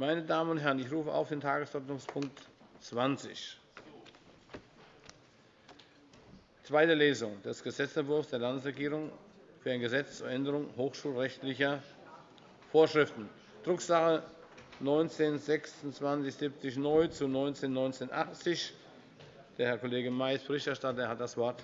Meine Damen und Herren, ich rufe auf den Tagesordnungspunkt 20. Zweite Lesung des Gesetzentwurfs der Landesregierung für ein Gesetz zur Änderung hochschulrechtlicher Vorschriften, Drucksache 19-2670 neu zu 19-1980. Der Herr Kollege May ist Berichterstatter. Er hat das Wort.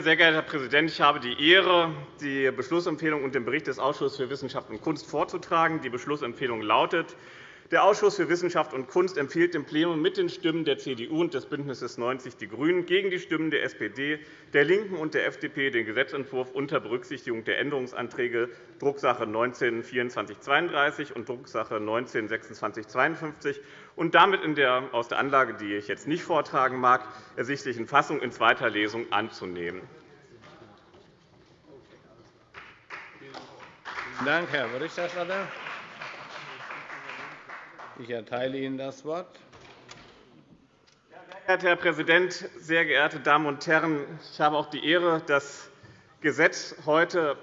Sehr geehrter Herr Präsident! Ich habe die Ehre, die Beschlussempfehlung und den Bericht des Ausschusses für Wissenschaft und Kunst vorzutragen. Die Beschlussempfehlung lautet, der Ausschuss für Wissenschaft und Kunst empfiehlt dem Plenum mit den Stimmen der CDU und des BÜNDNisses 90 die GRÜNEN gegen die Stimmen der SPD, der LINKEN und der FDP den Gesetzentwurf unter Berücksichtigung der Änderungsanträge Drucksache 19-2432 und Drucksache 19-2652 und damit in der aus der Anlage, die ich jetzt nicht vortragen mag, ersichtlichen Fassung in zweiter Lesung anzunehmen. Vielen Dank, Herr Berichterstatter. Ich erteile Ihnen das Wort. Sehr geehrter Herr Präsident, sehr geehrte Damen und Herren! Ich habe auch die Ehre, das Gesetz heute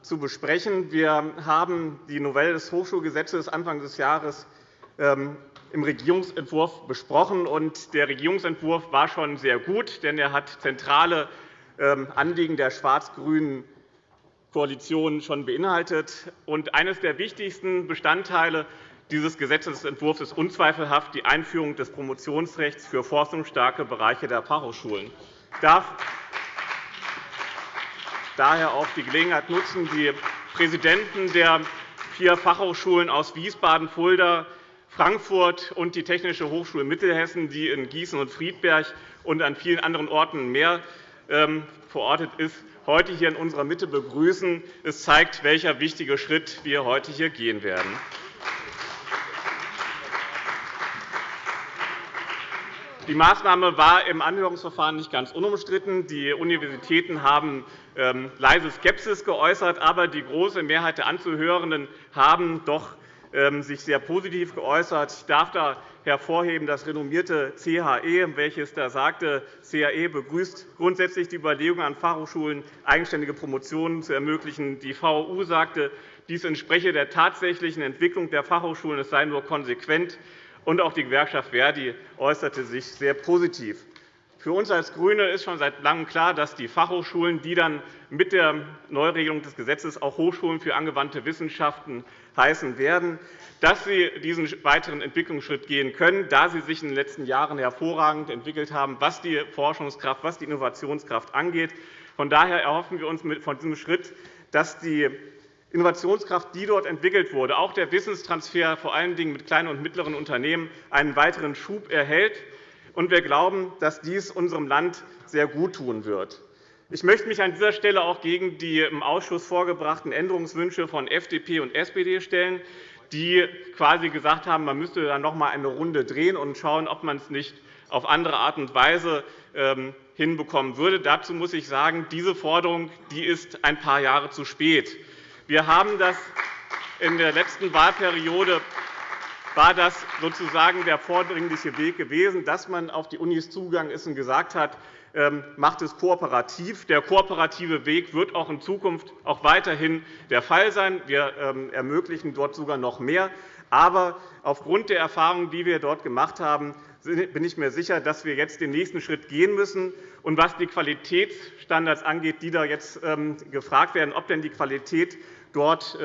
zu besprechen. Wir haben die Novelle des Hochschulgesetzes Anfang des Jahres ähm, im Regierungsentwurf besprochen. Der Regierungsentwurf war schon sehr gut, denn er hat zentrale ähm, Anliegen der schwarz-grünen Koalition schon beinhaltet. Eines der wichtigsten Bestandteile dieses Gesetzentwurfs ist unzweifelhaft die Einführung des Promotionsrechts für forschungsstarke Bereiche der Fachhochschulen. Ich darf daher auch die Gelegenheit nutzen, die Präsidenten der vier Fachhochschulen aus Wiesbaden, Fulda, Frankfurt und die Technische Hochschule Mittelhessen, die in Gießen und Friedberg und an vielen anderen Orten mehr ähm, verortet ist, heute hier in unserer Mitte begrüßen. Es zeigt, welcher wichtige Schritt wir heute hier gehen werden. Die Maßnahme war im Anhörungsverfahren nicht ganz unumstritten. Die Universitäten haben ähm, leise Skepsis geäußert, aber die große Mehrheit der Anzuhörenden haben doch ähm, sich sehr positiv geäußert. Ich darf da hervorheben das renommierte CHE, welches da sagte, CHE begrüßt grundsätzlich die Überlegung an Fachhochschulen, eigenständige Promotionen zu ermöglichen. Die VU sagte, dies entspreche der tatsächlichen Entwicklung der Fachhochschulen, es sei nur konsequent. Und auch die Gewerkschaft Verdi äußerte sich sehr positiv. Für uns als GRÜNE ist schon seit Langem klar, dass die Fachhochschulen, die dann mit der Neuregelung des Gesetzes auch Hochschulen für angewandte Wissenschaften heißen werden, dass sie diesen weiteren Entwicklungsschritt gehen können, da sie sich in den letzten Jahren hervorragend entwickelt haben, was die Forschungskraft, was die Innovationskraft angeht. Von daher erhoffen wir uns von diesem Schritt, dass die Innovationskraft, die dort entwickelt wurde, auch der Wissenstransfer vor allen Dingen mit kleinen und mittleren Unternehmen, einen weiteren Schub erhält. wir glauben, dass dies unserem Land sehr gut tun wird. Ich möchte mich an dieser Stelle auch gegen die im Ausschuss vorgebrachten Änderungswünsche von FDP und SPD stellen, die quasi gesagt haben, man müsste dann noch einmal eine Runde drehen und schauen, ob man es nicht auf andere Art und Weise ähm, hinbekommen würde. Dazu muss ich sagen, diese Forderung ist ein paar Jahre zu spät. Wir haben das in der letzten Wahlperiode war das sozusagen der vordringliche Weg gewesen, dass man auf die Unis zugegangen ist und gesagt hat, ähm, macht es kooperativ. Der kooperative Weg wird auch in Zukunft auch weiterhin der Fall sein. Wir ähm, ermöglichen dort sogar noch mehr. Aber aufgrund der Erfahrungen, die wir dort gemacht haben, bin ich mir sicher, dass wir jetzt den nächsten Schritt gehen müssen. Und was die Qualitätsstandards angeht, die da jetzt ähm, gefragt werden, ob denn die Qualität dort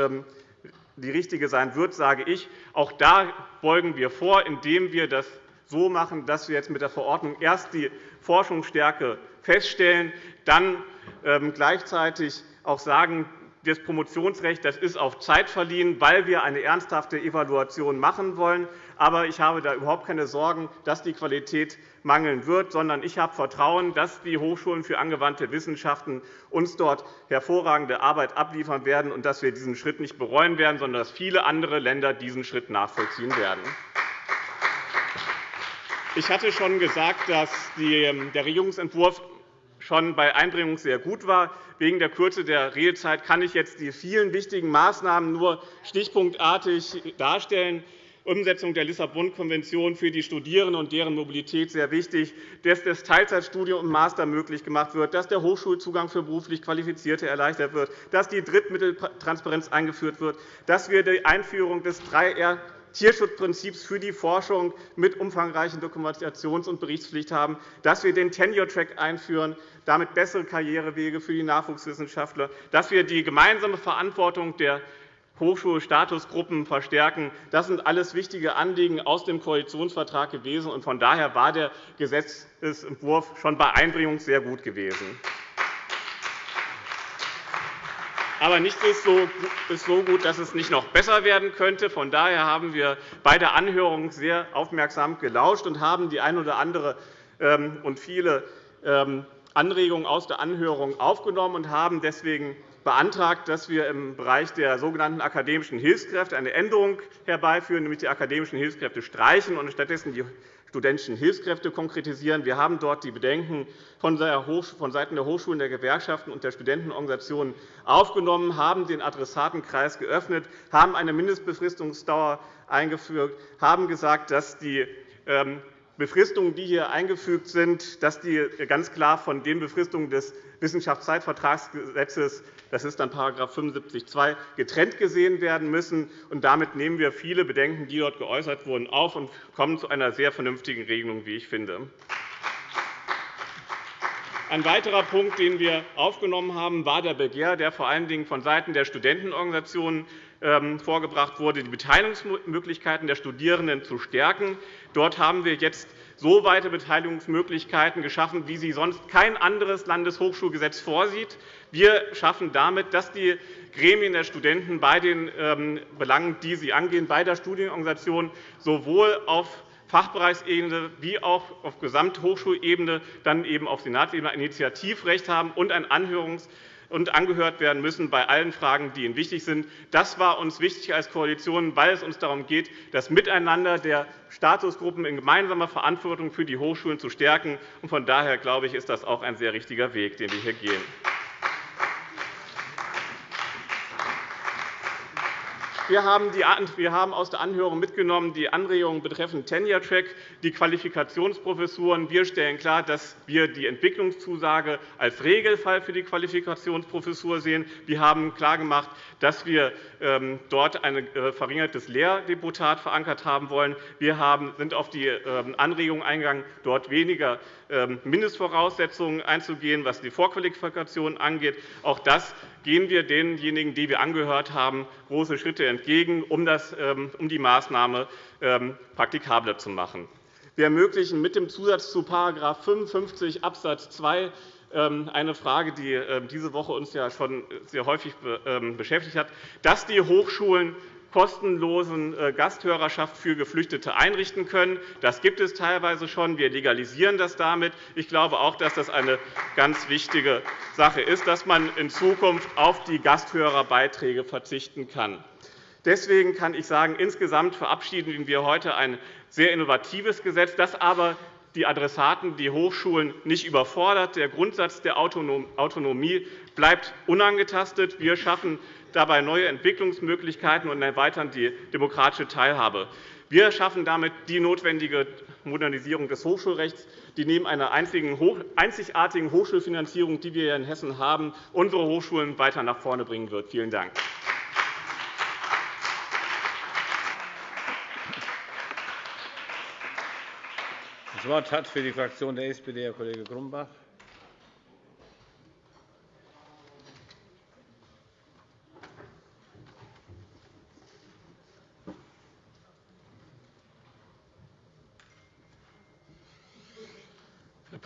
die richtige sein wird, sage ich, auch da beugen wir vor, indem wir das so machen, dass wir jetzt mit der Verordnung erst die Forschungsstärke feststellen, dann ähm, gleichzeitig auch sagen, das Promotionsrecht das ist auf Zeit verliehen, weil wir eine ernsthafte Evaluation machen wollen. Aber ich habe da überhaupt keine Sorgen, dass die Qualität mangeln wird, sondern ich habe Vertrauen, dass die Hochschulen für angewandte Wissenschaften uns dort hervorragende Arbeit abliefern werden und dass wir diesen Schritt nicht bereuen werden, sondern dass viele andere Länder diesen Schritt nachvollziehen werden. Ich hatte schon gesagt, dass ähm, der Regierungsentwurf schon bei Einbringung sehr gut war. Wegen der Kürze der Redezeit kann ich jetzt die vielen wichtigen Maßnahmen nur stichpunktartig darstellen. Umsetzung der Lissabon-Konvention für die Studierenden und deren Mobilität sehr wichtig, dass das Teilzeitstudium im Master möglich gemacht wird, dass der Hochschulzugang für beruflich Qualifizierte erleichtert wird, dass die Drittmitteltransparenz eingeführt wird, dass wir die Einführung des 3R Tierschutzprinzips für die Forschung mit umfangreichen Dokumentations- und Berichtspflicht haben, dass wir den Tenure-Track einführen, damit bessere Karrierewege für die Nachwuchswissenschaftler, dass wir die gemeinsame Verantwortung der Hochschulstatusgruppen verstärken. Das sind alles wichtige Anliegen aus dem Koalitionsvertrag gewesen. Von daher war der Gesetzentwurf schon bei Einbringung sehr gut gewesen. Aber nichts ist so gut, dass es nicht noch besser werden könnte. Von daher haben wir bei der Anhörung sehr aufmerksam gelauscht und haben die ein oder andere ähm, und viele ähm, Anregungen aus der Anhörung aufgenommen und haben deswegen beantragt, dass wir im Bereich der sogenannten akademischen Hilfskräfte eine Änderung herbeiführen, nämlich die akademischen Hilfskräfte streichen und stattdessen die studentischen Hilfskräfte konkretisieren. Wir haben dort die Bedenken von Seiten der Hochschulen, der Gewerkschaften und der Studentenorganisationen aufgenommen, haben den Adressatenkreis geöffnet, haben eine Mindestbefristungsdauer eingeführt, haben gesagt, dass die ähm, Befristungen, die hier eingefügt sind, dass die ganz klar von den Befristungen des Wissenschaftszeitvertragsgesetzes, das ist dann § 75 getrennt gesehen werden müssen. Und damit nehmen wir viele Bedenken, die dort geäußert wurden, auf und kommen zu einer sehr vernünftigen Regelung, wie ich finde. Ein weiterer Punkt, den wir aufgenommen haben, war der Begehr, der vor allen Dingen vonseiten der Studentenorganisationen vorgebracht wurde, die Beteiligungsmöglichkeiten der Studierenden zu stärken. Dort haben wir jetzt so weite Beteiligungsmöglichkeiten geschaffen, wie sie sonst kein anderes Landeshochschulgesetz vorsieht. Wir schaffen damit, dass die Gremien der Studenten bei den ähm, Belangen, die sie angehen, bei der Studienorganisation sowohl auf Fachbereichsebene wie auch auf Gesamthochschulebene, dann eben auf Senatsebene ein Initiativrecht haben und ein Anhörungs- und angehört werden müssen bei allen Fragen, die ihnen wichtig sind. Das war uns wichtig als Koalition, weil es uns darum geht, das Miteinander der Statusgruppen in gemeinsamer Verantwortung für die Hochschulen zu stärken. Von daher glaube ich, ist das auch ein sehr richtiger Weg, den wir hier gehen. Wir haben aus der Anhörung mitgenommen die Anregungen betreffend Tenure-Track, die Qualifikationsprofessuren. Wir stellen klar, dass wir die Entwicklungszusage als Regelfall für die Qualifikationsprofessur sehen. Wir haben klargemacht, dass wir ähm, dort ein äh, verringertes Lehrdeputat verankert haben wollen. Wir sind auf die ähm, Anregung eingegangen, dort weniger ähm, Mindestvoraussetzungen einzugehen, was die Vorqualifikation angeht. Auch das gehen wir denjenigen, die wir angehört haben, große Schritte entgegen, um ähm, die Maßnahme ähm, praktikabler zu machen. Wir ermöglichen mit dem Zusatz zu § 55 Abs. 2 eine Frage, die diese Woche uns ja schon sehr häufig beschäftigt hat, dass die Hochschulen kostenlosen äh, Gasthörerschaft für Geflüchtete einrichten können. Das gibt es teilweise schon. Wir legalisieren das damit. Ich glaube auch, dass das eine ganz wichtige Sache ist, dass man in Zukunft auf die Gasthörerbeiträge verzichten kann. Deswegen kann ich sagen, insgesamt verabschieden wir heute ein sehr innovatives Gesetz, das aber die Adressaten, die Hochschulen nicht überfordert. Der Grundsatz der Autonomie bleibt unangetastet. Wir schaffen dabei neue Entwicklungsmöglichkeiten und erweitern die demokratische Teilhabe. Wir schaffen damit die notwendige Modernisierung des Hochschulrechts, die neben einer einzigartigen Hochschulfinanzierung, die wir in Hessen haben, unsere Hochschulen weiter nach vorne bringen wird. Vielen Dank. Das Wort hat für die Fraktion der SPD Herr Kollege Grumbach.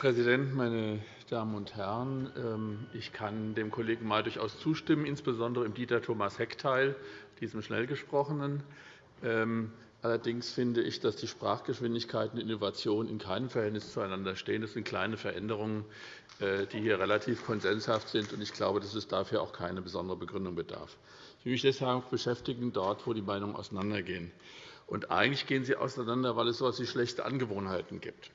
Präsident, meine Damen und Herren! Ähm, ich kann dem Kollegen May durchaus zustimmen, insbesondere im Dieter Thomas Heck-Teil, diesem Schnellgesprochenen. Ähm, allerdings finde ich, dass die Sprachgeschwindigkeit und Innovation in keinem Verhältnis zueinander stehen. Das sind kleine Veränderungen, äh, die hier relativ konsenshaft sind. Ich glaube, dass es dafür auch keine besondere Begründung bedarf. Ich will mich deshalb beschäftigen dort, wo die Meinungen auseinandergehen. Und eigentlich gehen sie auseinander, weil es so etwas wie schlechte Angewohnheiten gibt.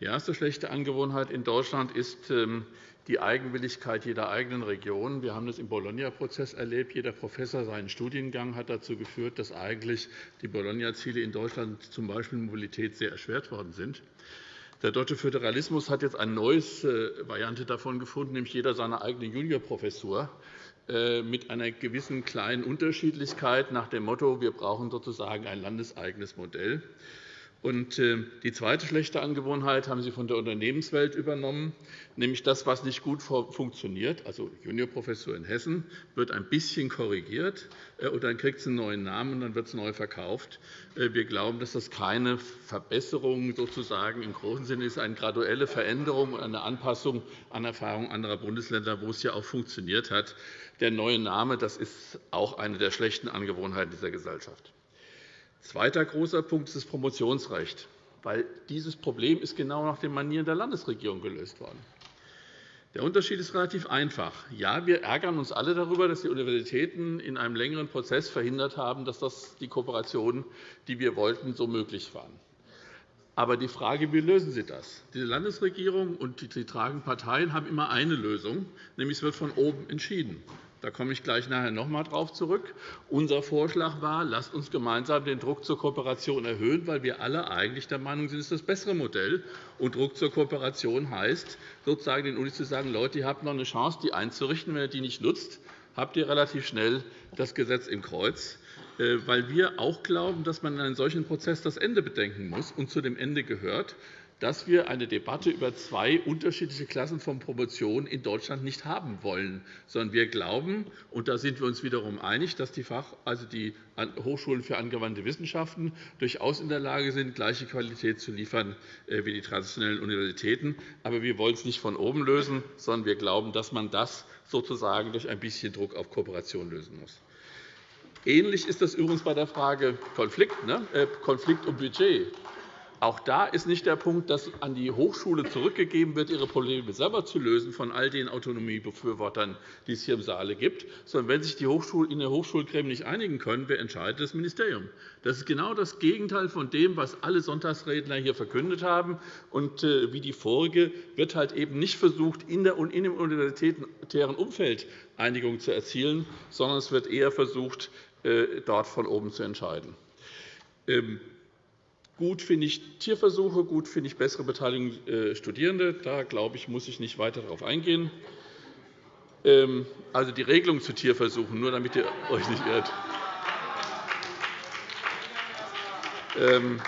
Die erste schlechte Angewohnheit in Deutschland ist ähm, die Eigenwilligkeit jeder eigenen Region. Wir haben das im Bologna-Prozess erlebt. Jeder Professor seinen Studiengang hat dazu geführt, dass eigentlich die Bologna-Ziele in Deutschland, z. B. Mobilität, sehr erschwert worden sind. Der deutsche Föderalismus hat jetzt eine neue äh, Variante davon gefunden, nämlich jeder seine eigene Juniorprofessur mit einer gewissen kleinen Unterschiedlichkeit nach dem Motto, wir brauchen sozusagen ein landeseigenes Modell. Und äh, die zweite schlechte Angewohnheit haben Sie von der Unternehmenswelt übernommen, nämlich das, was nicht gut funktioniert. Also Juniorprofessor in Hessen wird ein bisschen korrigiert, äh, und dann kriegt es einen neuen Namen, und dann wird es neu verkauft. Äh, wir glauben, dass das keine Verbesserung sozusagen im großen Sinne ist, eine graduelle Veränderung, eine Anpassung an Erfahrungen anderer Bundesländer, wo es ja auch funktioniert hat. Der neue Name das ist auch eine der schlechten Angewohnheiten dieser Gesellschaft. Zweiter großer Punkt ist das Promotionsrecht, weil dieses Problem ist genau nach den Manieren der Landesregierung gelöst worden. Der Unterschied ist relativ einfach. Ja, wir ärgern uns alle darüber, dass die Universitäten in einem längeren Prozess verhindert haben, dass das die Kooperationen, die wir wollten, so möglich waren. Aber die Frage, wie lösen Sie das? Die Landesregierung und die tragenden Parteien haben immer eine Lösung, nämlich es wird von oben entschieden. Da komme ich gleich nachher noch einmal darauf zurück. Unser Vorschlag war, lasst uns gemeinsam den Druck zur Kooperation erhöhen, weil wir alle eigentlich der Meinung sind, es ist das bessere Modell. Und Druck zur Kooperation heißt, sozusagen den Unis zu sagen, Leute, ihr habt noch eine Chance, die einzurichten. Wenn ihr die nicht nutzt, habt ihr relativ schnell das Gesetz im Kreuz äh, weil wir auch glauben, dass man in einem solchen Prozess das Ende bedenken muss. Und zu dem Ende gehört, dass wir eine Debatte über zwei unterschiedliche Klassen von Promotion in Deutschland nicht haben wollen, sondern wir glauben, und da sind wir uns wiederum einig, dass die, Fach, also die Hochschulen für angewandte Wissenschaften durchaus in der Lage sind, gleiche Qualität zu liefern äh, wie die traditionellen Universitäten. Aber wir wollen es nicht von oben lösen, sondern wir glauben, dass man das sozusagen durch ein bisschen Druck auf Kooperation lösen muss. Ähnlich ist das übrigens bei der Frage Konflikt, ne? Äh, Konflikt um Budget. Auch da ist nicht der Punkt, dass an die Hochschule zurückgegeben wird, ihre Probleme selber zu lösen von all den Autonomiebefürwortern, die es hier im Saale gibt, sondern wenn sich die Hochschule in der Hochschulgremien nicht einigen können, wer entscheidet? Das Ministerium. Das ist genau das Gegenteil von dem, was alle Sonntagsredner hier verkündet haben. Und äh, wie die vorige wird halt eben nicht versucht, in dem universitären Umfeld Einigung zu erzielen, sondern es wird eher versucht, äh, dort von oben zu entscheiden. Gut finde ich Tierversuche, gut finde ich bessere Beteiligung äh, Studierende. Da glaube ich, muss ich nicht weiter darauf eingehen. Ähm, also die Regelung zu Tierversuchen, nur damit ihr euch nicht irrt. Ähm,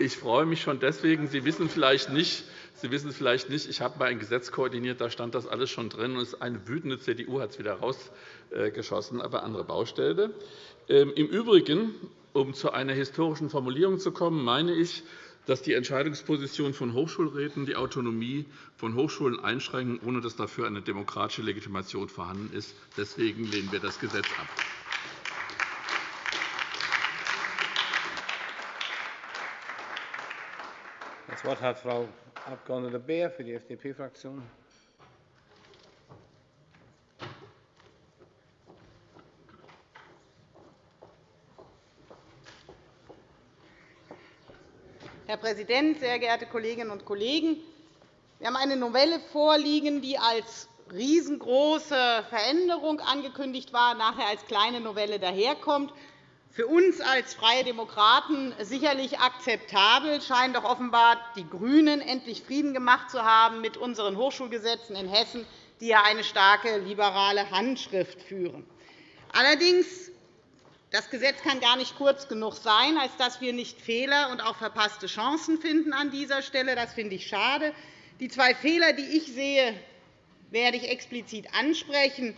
ich freue mich schon deswegen. Sie wissen vielleicht nicht, Sie wissen vielleicht nicht, ich habe mal ein Gesetz koordiniert, da stand das alles schon drin. Und eine wütende CDU hat es wieder rausgeschossen, aber andere Baustelle. Ähm, Im Übrigen um zu einer historischen Formulierung zu kommen, meine ich, dass die Entscheidungsposition von Hochschulräten die Autonomie von Hochschulen einschränken, ohne dass dafür eine demokratische Legitimation vorhanden ist. Deswegen lehnen wir das Gesetz ab. Das Wort hat Frau Abg. Beer für die FDP-Fraktion. Herr Präsident, sehr geehrte Kolleginnen und Kollegen! Wir haben eine Novelle vorliegen, die als riesengroße Veränderung angekündigt war, nachher als kleine Novelle daherkommt. Für uns als Freie Demokraten sicherlich akzeptabel, scheinen doch offenbar die GRÜNEN endlich Frieden gemacht zu haben mit unseren Hochschulgesetzen in Hessen, die ja eine starke liberale Handschrift führen. Allerdings das Gesetz kann gar nicht kurz genug sein, als dass wir nicht Fehler und auch verpasste Chancen finden an dieser Stelle. Das finde ich schade. Die zwei Fehler, die ich sehe, werde ich explizit ansprechen.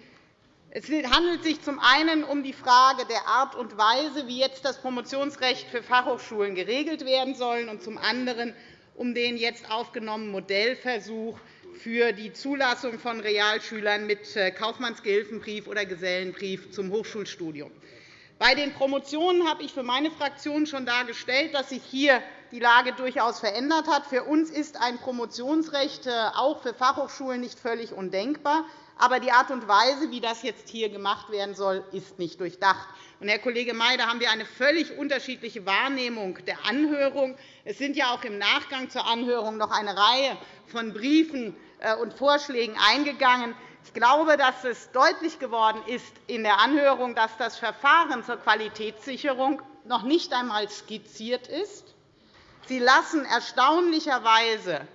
Es handelt sich zum einen um die Frage der Art und Weise, wie jetzt das Promotionsrecht für Fachhochschulen geregelt werden soll, und zum anderen um den jetzt aufgenommenen Modellversuch für die Zulassung von Realschülern mit Kaufmannsgehilfenbrief oder Gesellenbrief zum Hochschulstudium. Bei den Promotionen habe ich für meine Fraktion schon dargestellt, dass sich hier die Lage durchaus verändert hat. Für uns ist ein Promotionsrecht äh, auch für Fachhochschulen nicht völlig undenkbar. Aber die Art und Weise, wie das jetzt hier gemacht werden soll, ist nicht durchdacht. Und, Herr Kollege May, da haben wir eine völlig unterschiedliche Wahrnehmung der Anhörung. Es sind ja auch im Nachgang zur Anhörung noch eine Reihe von Briefen äh, und Vorschlägen eingegangen. Ich glaube, dass es deutlich geworden ist in der Anhörung, dass das Verfahren zur Qualitätssicherung noch nicht einmal skizziert ist. Sie lassen erstaunlicherweise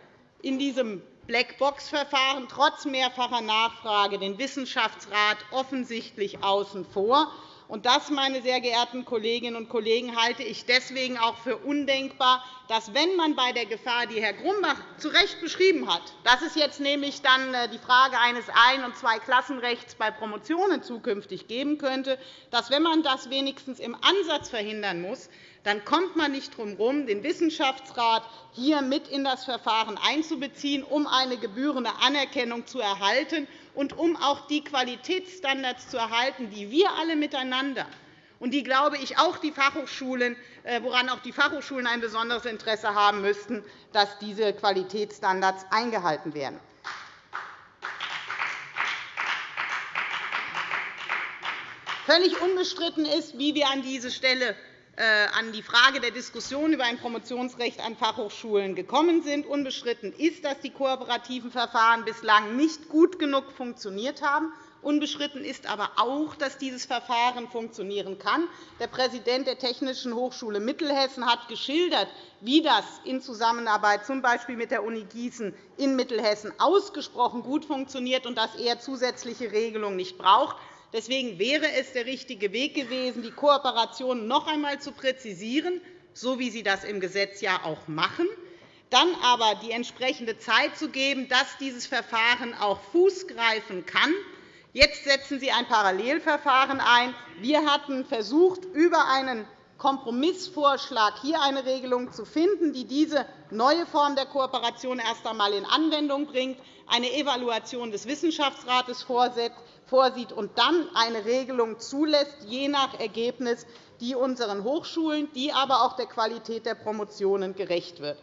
in diesem Blackbox-Verfahren trotz mehrfacher Nachfrage den Wissenschaftsrat offensichtlich außen vor. Und das, meine sehr geehrten Kolleginnen und Kollegen, halte ich deswegen auch für undenkbar, dass, wenn man bei der Gefahr, die Herr Grumbach zu Recht beschrieben hat, dass es jetzt nämlich dann äh, die Frage eines Ein- und Zweiklassenrechts bei Promotionen zukünftig geben könnte, dass, wenn man das wenigstens im Ansatz verhindern muss, dann kommt man nicht drum herum, den Wissenschaftsrat hier mit in das Verfahren einzubeziehen, um eine gebührende Anerkennung zu erhalten und um auch die Qualitätsstandards zu erhalten, die wir alle miteinander und die, glaube ich, auch die Fachhochschulen, äh, woran auch die Fachhochschulen ein besonderes Interesse haben müssten, dass diese Qualitätsstandards eingehalten werden. Völlig unbestritten ist, wie wir an diese Stelle an die Frage der Diskussion über ein Promotionsrecht an Fachhochschulen gekommen sind. Unbestritten ist, dass die kooperativen Verfahren bislang nicht gut genug funktioniert haben. Unbestritten ist aber auch, dass dieses Verfahren funktionieren kann. Der Präsident der Technischen Hochschule Mittelhessen hat geschildert, wie das in Zusammenarbeit z. B. mit der Uni Gießen in Mittelhessen ausgesprochen gut funktioniert und dass er zusätzliche Regelungen nicht braucht. Deswegen wäre es der richtige Weg gewesen, die Kooperation noch einmal zu präzisieren, so wie Sie das im Gesetz ja auch machen, dann aber die entsprechende Zeit zu geben, dass dieses Verfahren auch Fuß greifen kann. Jetzt setzen Sie ein Parallelverfahren ein. Wir hatten versucht, über einen Kompromissvorschlag hier eine Regelung zu finden, die diese neue Form der Kooperation erst einmal in Anwendung bringt, eine Evaluation des Wissenschaftsrates vorsieht und dann eine Regelung zulässt, je nach Ergebnis, die unseren Hochschulen, die aber auch der Qualität der Promotionen gerecht wird.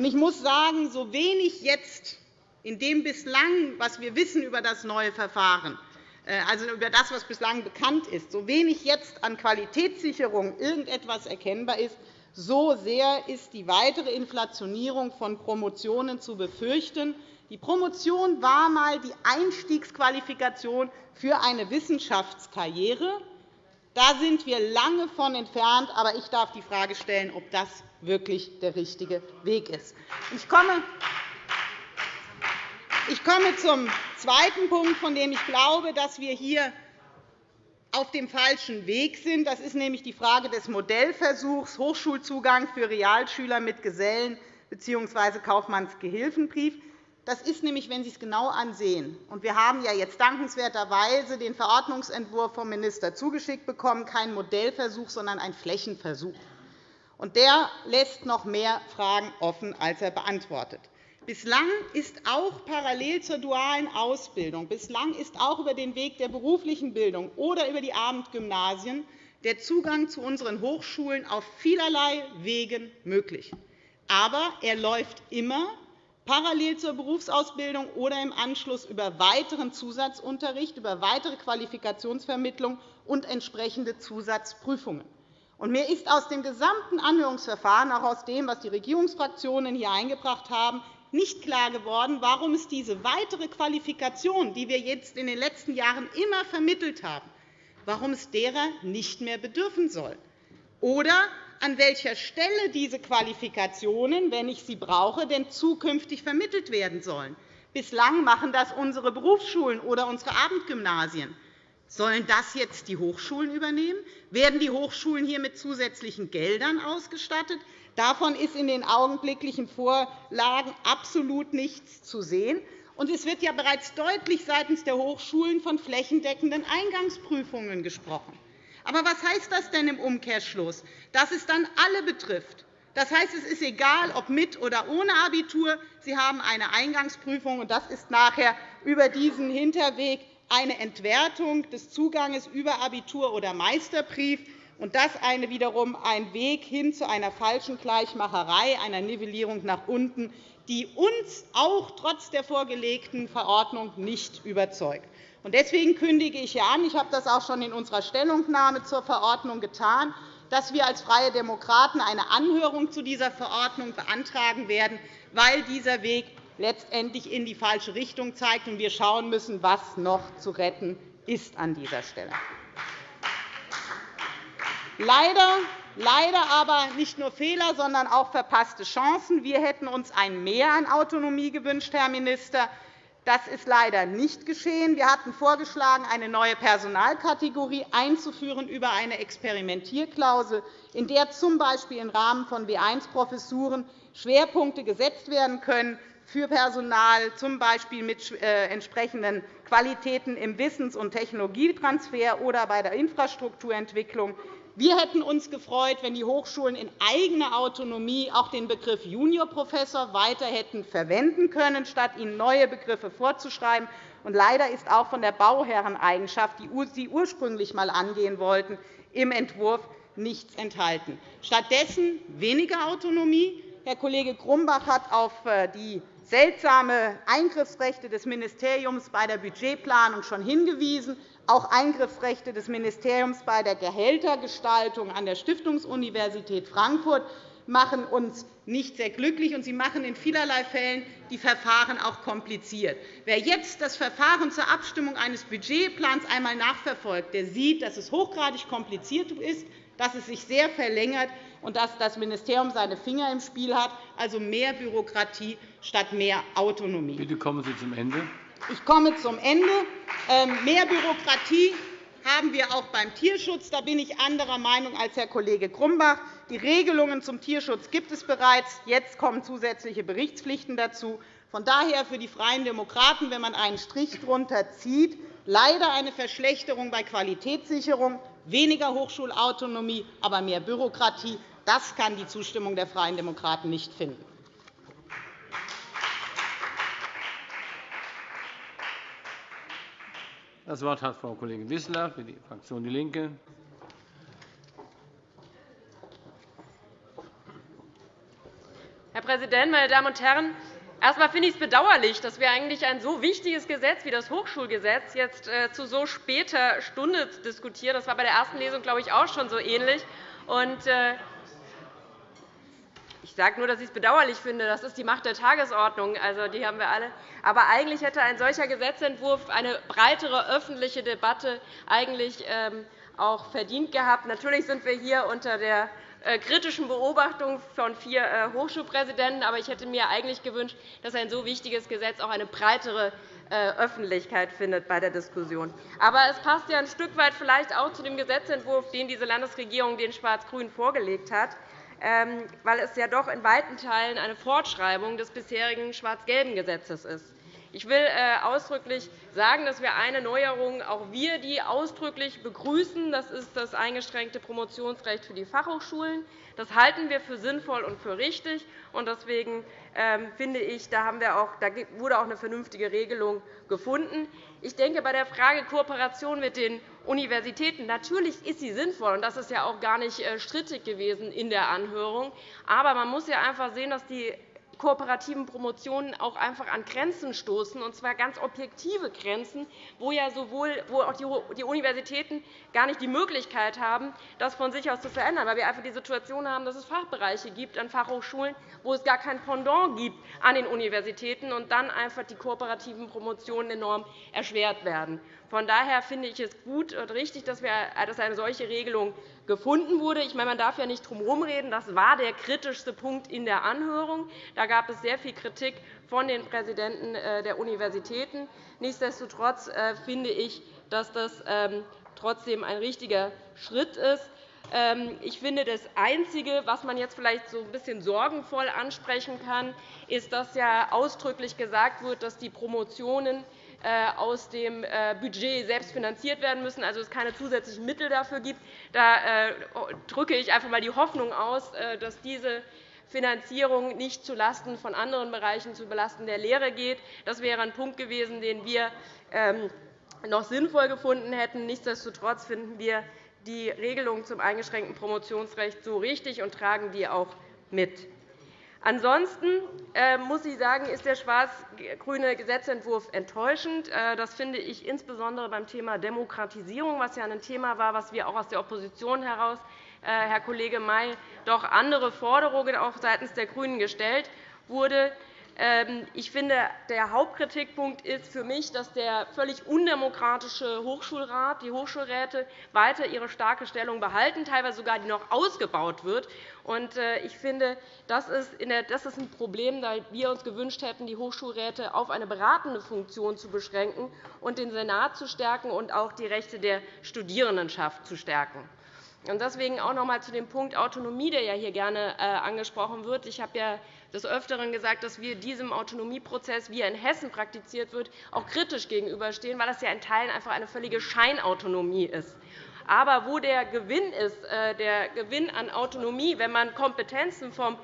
Ich muss sagen, so wenig jetzt in dem bislang, was wir wissen über das neue Verfahren, also über das, was bislang bekannt ist, so wenig jetzt an Qualitätssicherung irgendetwas erkennbar ist, so sehr ist die weitere Inflationierung von Promotionen zu befürchten, die Promotion war einmal die Einstiegsqualifikation für eine Wissenschaftskarriere. Da sind wir lange von entfernt. Aber ich darf die Frage stellen, ob das wirklich der richtige Weg ist. Ich komme ich komme zum zweiten Punkt, von dem ich glaube, dass wir hier auf dem falschen Weg sind. Das ist nämlich die Frage des Modellversuchs Hochschulzugang für Realschüler mit Gesellen- bzw. Kaufmannsgehilfenbrief. Das ist nämlich, wenn Sie es genau ansehen, und wir haben ja jetzt dankenswerterweise den Verordnungsentwurf vom Minister zugeschickt bekommen, kein Modellversuch, sondern ein Flächenversuch. Und der lässt noch mehr Fragen offen, als er beantwortet. Bislang ist auch parallel zur dualen Ausbildung, bislang ist auch über den Weg der beruflichen Bildung oder über die Abendgymnasien der Zugang zu unseren Hochschulen auf vielerlei Wegen möglich. Aber er läuft immer parallel zur Berufsausbildung oder im Anschluss über weiteren Zusatzunterricht, über weitere Qualifikationsvermittlung und entsprechende Zusatzprüfungen. mir ist aus dem gesamten Anhörungsverfahren, auch aus dem, was die Regierungsfraktionen hier eingebracht haben, nicht klar geworden, warum es diese weitere Qualifikation, die wir jetzt in den letzten Jahren immer vermittelt haben, warum es derer nicht mehr bedürfen soll. Oder an welcher Stelle diese Qualifikationen, wenn ich sie brauche, denn zukünftig vermittelt werden sollen. Bislang machen das unsere Berufsschulen oder unsere Abendgymnasien. Sollen das jetzt die Hochschulen übernehmen? Werden die Hochschulen hier mit zusätzlichen Geldern ausgestattet? Davon ist in den augenblicklichen Vorlagen absolut nichts zu sehen. Und es wird ja bereits deutlich seitens der Hochschulen von flächendeckenden Eingangsprüfungen gesprochen. Aber was heißt das denn im Umkehrschluss? Dass es dann alle betrifft. Das heißt, es ist egal, ob mit oder ohne Abitur. Sie haben eine Eingangsprüfung, und das ist nachher über diesen Hinterweg eine Entwertung des Zugangs über Abitur oder Meisterbrief. Und das eine wiederum ein Weg hin zu einer falschen Gleichmacherei, einer Nivellierung nach unten, die uns auch trotz der vorgelegten Verordnung nicht überzeugt. Deswegen kündige ich an, ich habe das auch schon in unserer Stellungnahme zur Verordnung getan, dass wir als Freie Demokraten eine Anhörung zu dieser Verordnung beantragen werden, weil dieser Weg letztendlich in die falsche Richtung zeigt und wir schauen müssen, was noch zu retten ist an dieser Stelle. Leider, leider aber nicht nur Fehler, sondern auch verpasste Chancen. Wir hätten uns ein Mehr an Autonomie gewünscht, Herr Minister. Das ist leider nicht geschehen. Wir hatten vorgeschlagen, eine neue Personalkategorie einzuführen über eine Experimentierklausel, in der z. B. im Rahmen von W1-Professuren Schwerpunkte gesetzt werden können für Personal, z. B. mit äh, entsprechenden Qualitäten im Wissens- und Technologietransfer oder bei der Infrastrukturentwicklung. Wir hätten uns gefreut, wenn die Hochschulen in eigener Autonomie auch den Begriff Juniorprofessor weiter hätten verwenden können, statt ihnen neue Begriffe vorzuschreiben. Und leider ist auch von der Bauherreneigenschaft, die Sie ursprünglich einmal angehen wollten, im Entwurf nichts enthalten. Stattdessen weniger Autonomie. Herr Kollege Grumbach hat auf äh, die seltsame Eingriffsrechte des Ministeriums bei der Budgetplanung schon hingewiesen. Auch Eingriffsrechte des Ministeriums bei der Gehältergestaltung an der Stiftungsuniversität Frankfurt machen uns nicht sehr glücklich, und sie machen in vielerlei Fällen die Verfahren auch kompliziert. Wer jetzt das Verfahren zur Abstimmung eines Budgetplans einmal nachverfolgt, der sieht, dass es hochgradig kompliziert ist, dass es sich sehr verlängert und dass das Ministerium seine Finger im Spiel hat, also mehr Bürokratie statt mehr Autonomie. Bitte kommen Sie zum Ende. Ich komme zum Ende. Ähm, mehr Bürokratie haben wir auch beim Tierschutz. Da bin ich anderer Meinung als Herr Kollege Grumbach. Die Regelungen zum Tierschutz gibt es bereits. Jetzt kommen zusätzliche Berichtspflichten dazu. Von daher für die Freien Demokraten, wenn man einen Strich darunter zieht, leider eine Verschlechterung bei Qualitätssicherung, weniger Hochschulautonomie, aber mehr Bürokratie. Das kann die Zustimmung der Freien Demokraten nicht finden. Das Wort hat Frau Kollegin Wissler für die Fraktion DIE LINKE. Herr Präsident, meine Damen und Herren! Erst einmal finde ich es bedauerlich, dass wir eigentlich ein so wichtiges Gesetz wie das Hochschulgesetz jetzt äh, zu so später Stunde diskutieren. Das war bei der ersten Lesung, glaube ich, auch schon so ähnlich. Äh, ich sage nur, dass ich es bedauerlich finde. Das ist die Macht der Tagesordnung. Also, die haben wir alle. Aber eigentlich hätte ein solcher Gesetzentwurf eine breitere öffentliche Debatte eigentlich ähm, auch verdient gehabt. Natürlich sind wir hier unter der kritischen Beobachtung von vier äh, Hochschulpräsidenten. Aber ich hätte mir eigentlich gewünscht, dass ein so wichtiges Gesetz auch eine breitere äh, Öffentlichkeit findet bei der Diskussion. Aber es passt ja ein Stück weit vielleicht auch zu dem Gesetzentwurf, den diese Landesregierung den Schwarz-Grünen vorgelegt hat. Ähm, weil es ja doch in weiten Teilen eine Fortschreibung des bisherigen schwarz-gelben Gesetzes ist. Ich will äh, ausdrücklich sagen, dass wir eine Neuerung, auch wir die ausdrücklich begrüßen. Das ist das eingeschränkte Promotionsrecht für die Fachhochschulen. Das halten wir für sinnvoll und für richtig. Deswegen ähm, finde ich, da, wurde auch eine vernünftige Regelung gefunden. Ich denke, bei der Frage Kooperation mit den Universitäten natürlich ist sie sinnvoll, und das ist ja auch gar nicht äh, strittig gewesen in der Anhörung. Aber man muss ja einfach sehen, dass die kooperativen Promotionen auch einfach an Grenzen stoßen, und zwar ganz objektive Grenzen, wo ja sowohl wo auch die Universitäten gar nicht die Möglichkeit haben, das von sich aus zu verändern, weil wir einfach die Situation haben, dass es Fachbereiche gibt an Fachhochschulen, wo es gar kein Pendant gibt an den Universitäten und dann einfach die kooperativen Promotionen enorm erschwert werden. Von daher finde ich es gut und richtig, dass eine solche Regelung gefunden wurde. Ich meine, man darf ja nicht drum herumreden. Das war der kritischste Punkt in der Anhörung. Da gab es sehr viel Kritik von den Präsidenten äh, der Universitäten. Nichtsdestotrotz äh, finde ich, dass das ähm, trotzdem ein richtiger Schritt ist. Ähm, ich finde, das Einzige, was man jetzt vielleicht so ein bisschen sorgenvoll ansprechen kann, ist, dass ja ausdrücklich gesagt wird, dass die Promotionen aus dem äh, Budget selbst finanziert werden müssen, also es keine zusätzlichen Mittel dafür gibt. Da äh, drücke ich einfach einmal die Hoffnung aus, dass diese Finanzierung nicht zulasten von anderen Bereichen zu belasten der Lehre geht. Das wäre ein Punkt gewesen, den wir ähm, noch sinnvoll gefunden hätten. Nichtsdestotrotz finden wir die Regelung zum eingeschränkten Promotionsrecht so richtig und tragen die auch mit. Ansonsten äh, muss ich sagen, ist der schwarz-grüne Gesetzentwurf enttäuschend. Äh, das finde ich insbesondere beim Thema Demokratisierung, was ja ein Thema war, was wir auch aus der Opposition heraus, äh, Herr Kollege May, doch andere Forderungen auch seitens der GRÜNEN gestellt wurde. Ähm, ich finde, der Hauptkritikpunkt ist für mich, dass der völlig undemokratische Hochschulrat, die Hochschulräte weiter ihre starke Stellung behalten, teilweise sogar die noch ausgebaut wird. Äh, ich finde, das ist ein Problem, da wir uns gewünscht hätten, die Hochschulräte auf eine beratende Funktion zu beschränken und den Senat zu stärken und auch die Rechte der Studierendenschaft zu stärken. Deswegen auch noch einmal zu dem Punkt Autonomie, der hier gerne äh, angesprochen wird. Ich habe des Öfteren gesagt, dass wir diesem Autonomieprozess, wie er in Hessen praktiziert wird, auch kritisch gegenüberstehen, weil das ja in Teilen einfach eine völlige Scheinautonomie ist. Aber wo der Gewinn ist, äh, der Gewinn an Autonomie, wenn man Kompetenzen vom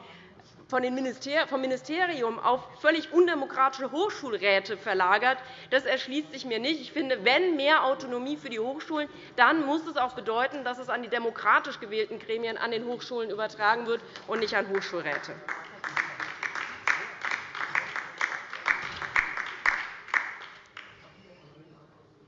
vom Ministerium auf völlig undemokratische Hochschulräte verlagert, das erschließt sich mir nicht. Ich finde, wenn mehr Autonomie für die Hochschulen, dann muss es auch bedeuten, dass es an die demokratisch gewählten Gremien an den Hochschulen übertragen wird und nicht an Hochschulräte.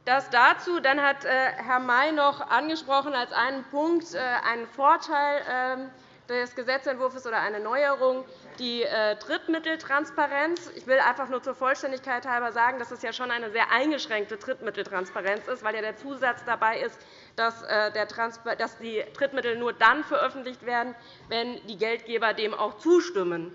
Das dazu. Dann hat äh, Herr May noch angesprochen als einen Punkt äh, einen Vorteil ähm, des Gesetzentwurfs oder eine Neuerung die äh, Drittmitteltransparenz. Ich will einfach nur zur Vollständigkeit halber sagen, dass es ja schon eine sehr eingeschränkte Drittmitteltransparenz ist, weil ja der Zusatz dabei ist, dass die Drittmittel nur dann veröffentlicht werden, wenn die Geldgeber dem auch zustimmen.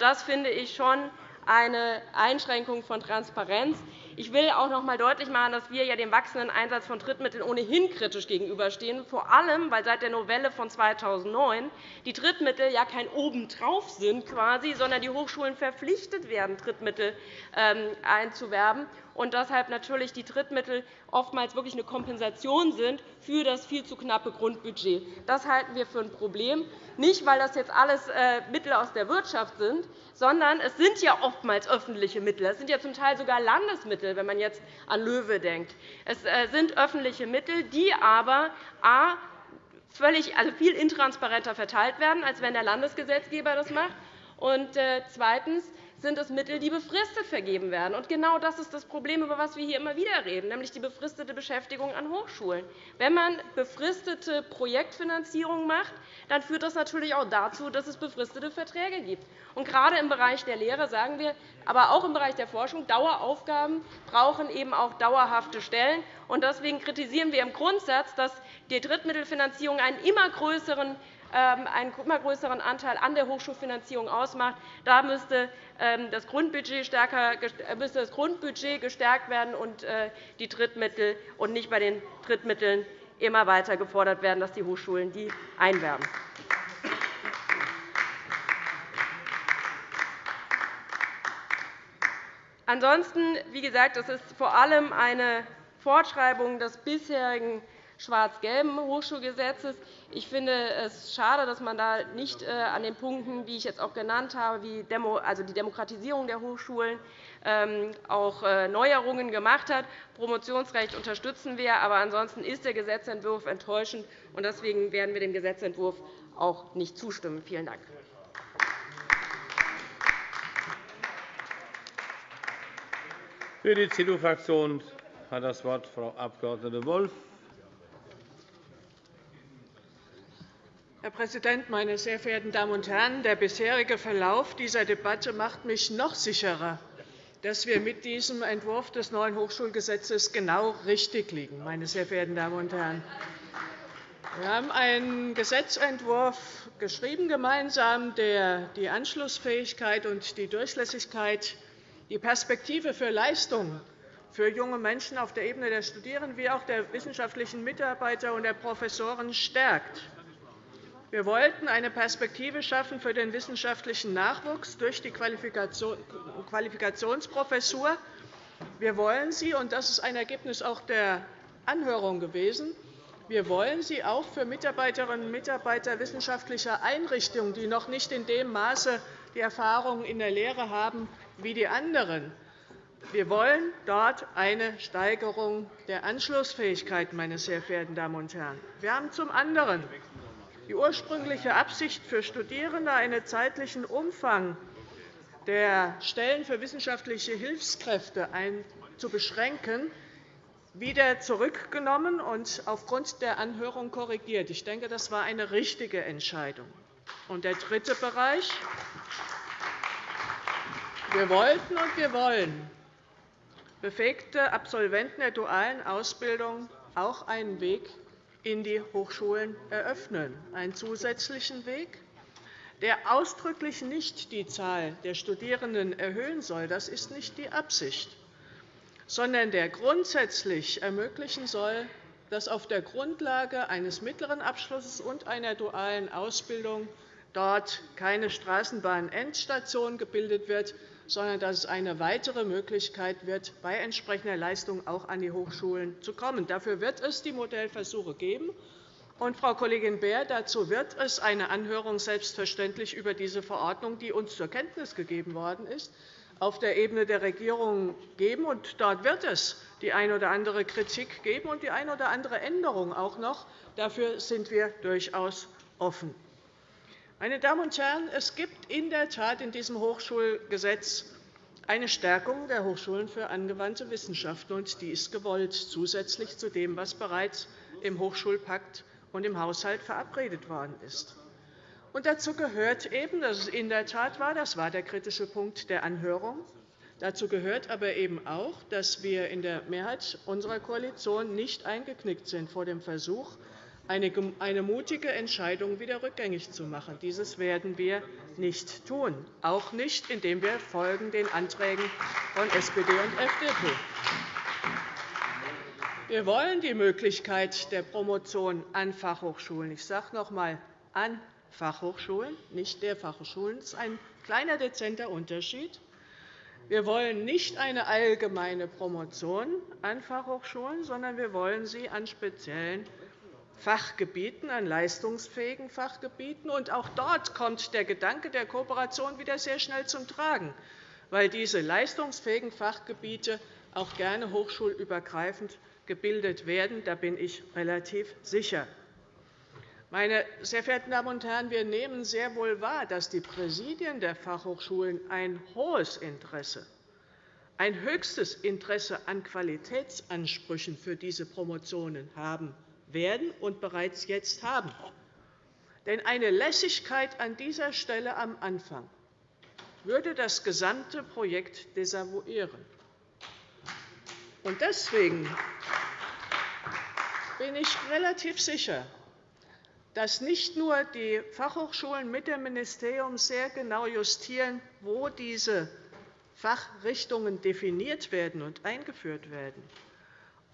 Das finde ich schon eine Einschränkung von Transparenz. Ich will auch noch einmal deutlich machen, dass wir dem wachsenden Einsatz von Drittmitteln ohnehin kritisch gegenüberstehen, vor allem, weil seit der Novelle von 2009 die Drittmittel ja kein Obendrauf sind, quasi, sondern die Hochschulen verpflichtet werden, Drittmittel ähm, einzuwerben und deshalb natürlich die Drittmittel oftmals wirklich eine Kompensation sind für das viel zu knappe Grundbudget. Das halten wir für ein Problem, nicht weil das jetzt alles äh, Mittel aus der Wirtschaft sind, sondern es sind ja oftmals öffentliche Mittel. Es sind ja zum Teil sogar Landesmittel, wenn man jetzt an Löwe denkt. Es äh, sind öffentliche Mittel, die aber a völlig, also viel intransparenter verteilt werden, als wenn der Landesgesetzgeber das macht. Und äh, zweitens sind es Mittel, die befristet vergeben werden. Und genau das ist das Problem, über das wir hier immer wieder reden, nämlich die befristete Beschäftigung an Hochschulen. Wenn man befristete Projektfinanzierung macht, dann führt das natürlich auch dazu, dass es befristete Verträge gibt. Und gerade im Bereich der Lehre sagen wir, aber auch im Bereich der Forschung, Daueraufgaben brauchen eben auch dauerhafte Stellen. Und deswegen kritisieren wir im Grundsatz, dass die Drittmittelfinanzierung einen immer größeren einen immer größeren Anteil an der Hochschulfinanzierung ausmacht. Da müsste ähm, das Grundbudget, stärker, äh, müsste das Grundbudget gestärkt werden und äh, die Drittmittel und nicht bei den Drittmitteln immer weiter gefordert werden, dass die Hochschulen die einwerben. Ansonsten, wie gesagt, das ist vor allem eine Fortschreibung des bisherigen schwarz-gelben Hochschulgesetzes. Ich finde es schade, dass man da nicht äh, an den Punkten, die ich jetzt auch genannt habe, wie also die Demokratisierung der Hochschulen, ähm, auch äh, Neuerungen gemacht hat. Promotionsrecht unterstützen wir, aber ansonsten ist der Gesetzentwurf enttäuschend. und Deswegen werden wir dem Gesetzentwurf auch nicht zustimmen. Vielen Dank. Für die CDU-Fraktion hat das Wort Frau Abg. Wolff. Präsident, meine sehr verehrten Damen und Herren! Der bisherige Verlauf dieser Debatte macht mich noch sicherer, dass wir mit diesem Entwurf des neuen Hochschulgesetzes genau richtig liegen. Meine sehr verehrten Damen und Herren. Wir haben einen Gesetzentwurf geschrieben gemeinsam, der die Anschlussfähigkeit und die Durchlässigkeit, die Perspektive für Leistung für junge Menschen auf der Ebene der Studierenden wie auch der wissenschaftlichen Mitarbeiter und der Professoren stärkt. Wir wollten eine Perspektive schaffen für den wissenschaftlichen Nachwuchs durch die Qualifikationsprofessur. Wir wollen sie, und das ist ein Ergebnis auch der Anhörung gewesen, wir wollen sie auch für Mitarbeiterinnen und Mitarbeiter wissenschaftlicher Einrichtungen, die noch nicht in dem Maße die Erfahrung in der Lehre haben wie die anderen. Wir wollen dort eine Steigerung der Anschlussfähigkeit, meine sehr verehrten Damen und Herren. Wir haben zum anderen Die ursprüngliche Absicht für Studierende, einen zeitlichen Umfang der Stellen für wissenschaftliche Hilfskräfte zu beschränken, wieder zurückgenommen und aufgrund der Anhörung korrigiert. Ich denke, das war eine richtige Entscheidung. Und der dritte Bereich. Wir wollten und wir wollen befähigte Absolventen der dualen Ausbildung auch einen Weg in die Hochschulen eröffnen, einen zusätzlichen Weg, der ausdrücklich nicht die Zahl der Studierenden erhöhen soll. Das ist nicht die Absicht sondern der grundsätzlich ermöglichen soll, dass auf der Grundlage eines mittleren Abschlusses und einer dualen Ausbildung dort keine Straßenbahn-Endstation gebildet wird, sondern dass es eine weitere Möglichkeit wird, bei entsprechender Leistung auch an die Hochschulen zu kommen. Dafür wird es die Modellversuche geben. Und, Frau Kollegin Beer, dazu wird es eine Anhörung selbstverständlich über diese Verordnung, die uns zur Kenntnis gegeben worden ist, auf der Ebene der Regierung geben. Und dort wird es die eine oder andere Kritik geben und die eine oder andere Änderung auch noch. Dafür sind wir durchaus offen. Meine Damen und Herren, es gibt in der Tat in diesem Hochschulgesetz eine Stärkung der Hochschulen für angewandte Wissenschaften, und die ist gewollt, zusätzlich zu dem, was bereits im Hochschulpakt und im Haushalt verabredet worden ist. Und dazu gehört eben, dass es in der Tat war, das war der kritische Punkt der Anhörung, dazu gehört aber eben auch, dass wir in der Mehrheit unserer Koalition nicht eingeknickt sind vor dem Versuch, eine mutige Entscheidung wieder rückgängig zu machen. Dieses werden wir nicht tun, auch nicht, indem wir folgen den Anträgen von SPD und FDP. Wir wollen die Möglichkeit der Promotion an Fachhochschulen. Ich sage noch einmal, an Fachhochschulen, nicht der Fachhochschulen. Das ist ein kleiner, dezenter Unterschied. Wir wollen nicht eine allgemeine Promotion an Fachhochschulen, sondern wir wollen sie an speziellen Fachgebieten, an leistungsfähigen Fachgebieten. Und auch dort kommt der Gedanke der Kooperation wieder sehr schnell zum Tragen, weil diese leistungsfähigen Fachgebiete auch gerne hochschulübergreifend gebildet werden. Da bin ich relativ sicher. Meine sehr verehrten Damen und Herren, wir nehmen sehr wohl wahr, dass die Präsidien der Fachhochschulen ein hohes Interesse, ein höchstes Interesse an Qualitätsansprüchen für diese Promotionen haben werden und bereits jetzt haben. Denn eine Lässigkeit an dieser Stelle am Anfang würde das gesamte Projekt desavouieren. Deswegen bin ich relativ sicher, dass nicht nur die Fachhochschulen mit dem Ministerium sehr genau justieren, wo diese Fachrichtungen definiert werden und eingeführt werden,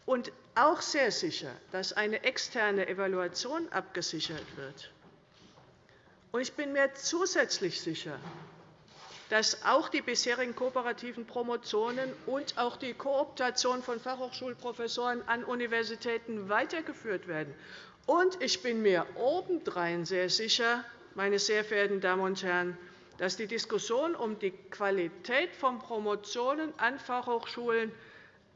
und auch sehr sicher, dass eine externe Evaluation abgesichert wird. Ich bin mir zusätzlich sicher, dass auch die bisherigen kooperativen Promotionen und auch die Kooptation von Fachhochschulprofessoren an Universitäten weitergeführt werden und ich bin mir obendrein sehr sicher, meine sehr verehrten Damen und Herren, dass die Diskussion um die Qualität von Promotionen an Fachhochschulen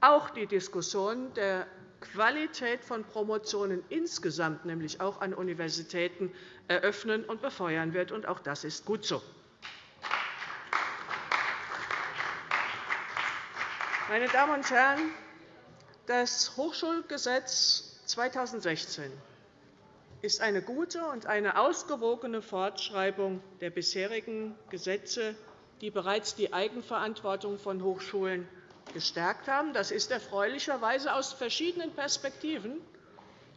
auch die Diskussion der Qualität von Promotionen insgesamt, nämlich auch an Universitäten, eröffnen und befeuern wird. Und auch das ist gut so. Meine Damen und Herren, das Hochschulgesetz 2016 ist eine gute und eine ausgewogene Fortschreibung der bisherigen Gesetze, die bereits die Eigenverantwortung von Hochschulen gestärkt haben. Das ist erfreulicherweise aus verschiedenen Perspektiven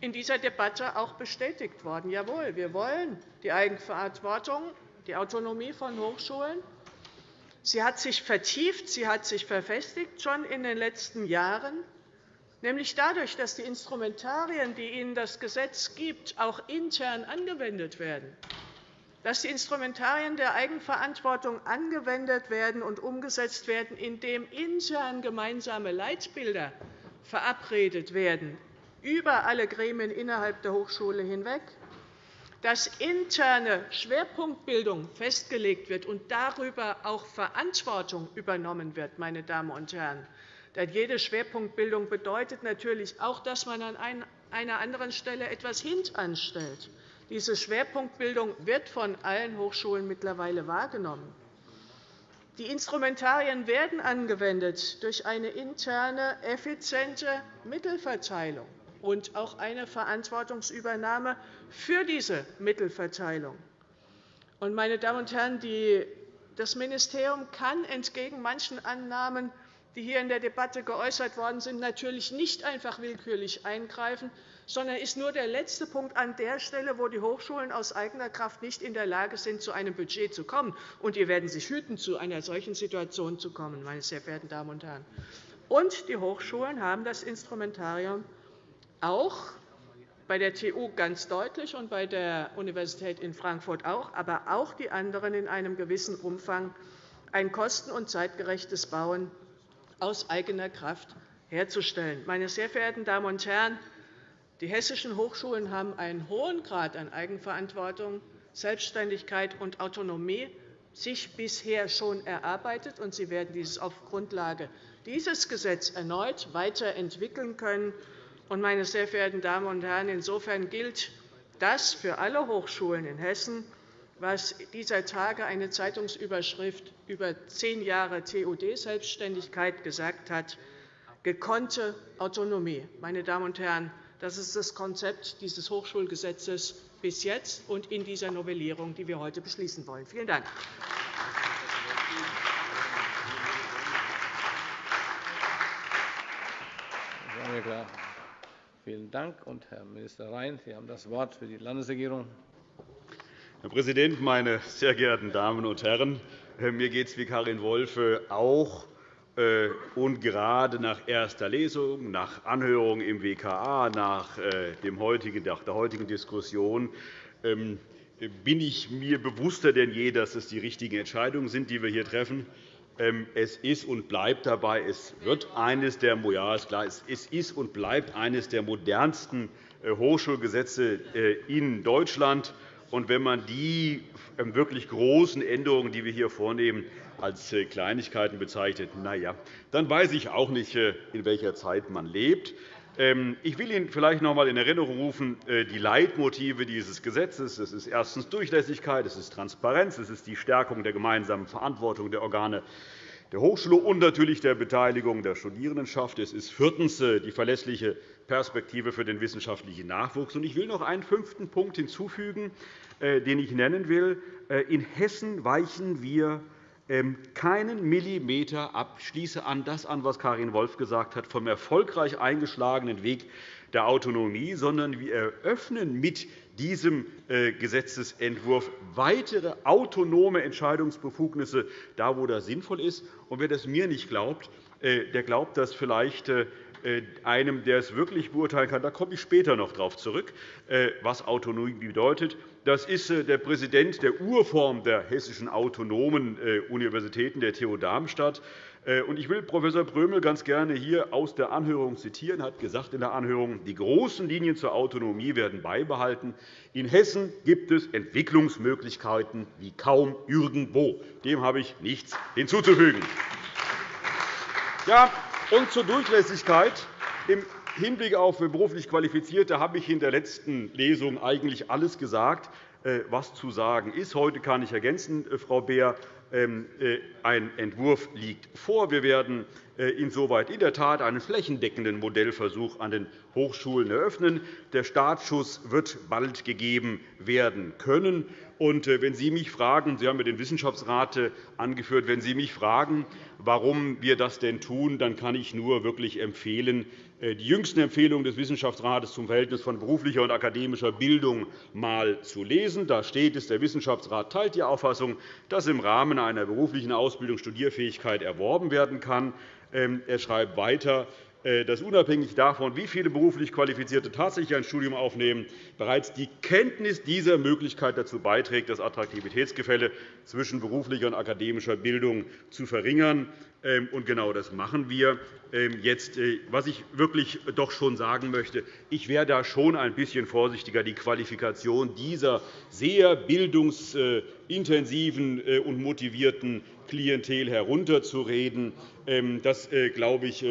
in dieser Debatte auch bestätigt worden. Jawohl, wir wollen die Eigenverantwortung, die Autonomie von Hochschulen. Sie hat sich vertieft, sie hat sich verfestigt schon in den letzten Jahren nämlich dadurch, dass die Instrumentarien, die Ihnen das Gesetz gibt, auch intern angewendet werden, dass die Instrumentarien der Eigenverantwortung angewendet werden und umgesetzt werden, indem intern gemeinsame Leitbilder verabredet werden über alle Gremien innerhalb der Hochschule hinweg, dass interne Schwerpunktbildung festgelegt wird und darüber auch Verantwortung übernommen wird. Meine Damen und Herren. Denn jede Schwerpunktbildung bedeutet natürlich auch, dass man an einer anderen Stelle etwas hintanstellt. Diese Schwerpunktbildung wird von allen Hochschulen mittlerweile wahrgenommen. Die Instrumentarien werden angewendet durch eine interne, effiziente Mittelverteilung und auch eine Verantwortungsübernahme für diese Mittelverteilung. Meine Damen und Herren, das Ministerium kann entgegen manchen Annahmen, die hier in der Debatte geäußert worden sind, natürlich nicht einfach willkürlich eingreifen, sondern ist nur der letzte Punkt an der Stelle, wo die Hochschulen aus eigener Kraft nicht in der Lage sind, zu einem Budget zu kommen. Und wir werden sich hüten, zu einer solchen Situation zu kommen, meine sehr verehrten Damen und Herren. Und die Hochschulen haben das Instrumentarium auch bei der TU ganz deutlich und bei der Universität in Frankfurt auch, aber auch die anderen in einem gewissen Umfang, ein kosten- und zeitgerechtes Bauen aus eigener Kraft herzustellen. Meine sehr verehrten Damen und Herren, die hessischen Hochschulen haben einen hohen Grad an Eigenverantwortung, Selbstständigkeit und Autonomie sich bisher schon erarbeitet, und sie werden dies auf Grundlage dieses Gesetzes erneut weiterentwickeln können. Meine sehr verehrten Damen und Herren, insofern gilt das für alle Hochschulen in Hessen, was dieser Tage eine Zeitungsüberschrift über zehn Jahre TUD-Selbstständigkeit gesagt hat, gekonnte Autonomie. Meine Damen und Herren, das ist das Konzept dieses Hochschulgesetzes bis jetzt und in dieser Novellierung, die wir heute beschließen wollen. Vielen Dank. Vielen Dank. Und Herr Minister Rhein, Sie haben das Wort für die Landesregierung. Herr Präsident, meine sehr geehrten Damen und Herren! Mir geht es wie Karin Wolfe auch und gerade nach erster Lesung, nach Anhörung im WKA, nach äh, der heutigen Diskussion ähm, bin ich mir bewusster denn je, dass es die richtigen Entscheidungen sind, die wir hier treffen. Ähm, es ist und bleibt dabei, es wird eines der, ja, ist klar, es ist und bleibt eines der modernsten äh, Hochschulgesetze in Deutschland. Und wenn man die ähm, wirklich großen Änderungen, die wir hier vornehmen, als äh, Kleinigkeiten bezeichnet, na ja, dann weiß ich auch nicht, äh, in welcher Zeit man lebt. Ähm, ich will Ihnen vielleicht noch einmal in Erinnerung rufen, äh, die Leitmotive dieses Gesetzes. Es ist erstens Durchlässigkeit, es ist Transparenz, es ist die Stärkung der gemeinsamen Verantwortung der Organe der Hochschule und natürlich der Beteiligung der Studierendenschaft. Es ist viertens die verlässliche Perspektive für den wissenschaftlichen Nachwuchs. Ich will noch einen fünften Punkt hinzufügen, den ich nennen will. In Hessen weichen wir ähm, keinen Millimeter ab. Ich schließe an das an, was Karin Wolf gesagt hat, vom erfolgreich eingeschlagenen Weg der Autonomie, sondern wir eröffnen mit diesem äh, Gesetzentwurf weitere autonome Entscheidungsbefugnisse, da wo das sinnvoll ist. Und wer das mir nicht glaubt, äh, der glaubt das vielleicht äh, einem, der es wirklich beurteilen kann. Da komme ich später noch darauf zurück, was Autonomie bedeutet. Das ist äh, der Präsident der Urform der hessischen autonomen äh, Universitäten, der TU Darmstadt. Äh, ich will Prof. Brömel ganz gerne hier aus der Anhörung zitieren. Er hat gesagt in der Anhörung, die großen Linien zur Autonomie werden beibehalten. In Hessen gibt es Entwicklungsmöglichkeiten wie kaum irgendwo. Dem habe ich nichts hinzuzufügen. Ja, und zur Durchlässigkeit. Im Hinblick auf beruflich Qualifizierte habe ich in der letzten Lesung eigentlich alles gesagt, äh, was zu sagen ist. Heute kann ich ergänzen, äh, Frau Beer, ähm, äh, ein Entwurf liegt vor. Wir werden insoweit in der Tat einen flächendeckenden Modellversuch an den Hochschulen eröffnen. Der Startschuss wird bald gegeben werden können. Und wenn Sie mich fragen, Sie haben den Wissenschaftsrat angeführt, wenn Sie mich fragen, warum wir das denn tun, dann kann ich nur wirklich empfehlen, äh, die jüngsten Empfehlungen des Wissenschaftsrates zum Verhältnis von beruflicher und akademischer Bildung einmal zu lesen. Da steht es, der Wissenschaftsrat teilt die Auffassung, dass im Rahmen einer beruflichen Ausbildung Studierfähigkeit erworben werden kann. Ähm, er schreibt weiter, äh, dass unabhängig davon, wie viele beruflich Qualifizierte tatsächlich ein Studium aufnehmen, bereits die Kenntnis dieser Möglichkeit dazu beiträgt, das Attraktivitätsgefälle zwischen beruflicher und akademischer Bildung zu verringern. Ähm, und genau das machen wir ähm, jetzt. Äh, was ich wirklich doch schon sagen möchte, ich wäre da schon ein bisschen vorsichtiger, die Qualifikation dieser sehr bildungsintensiven äh, und motivierten Klientel herunterzureden. Ähm, das, glaube ich,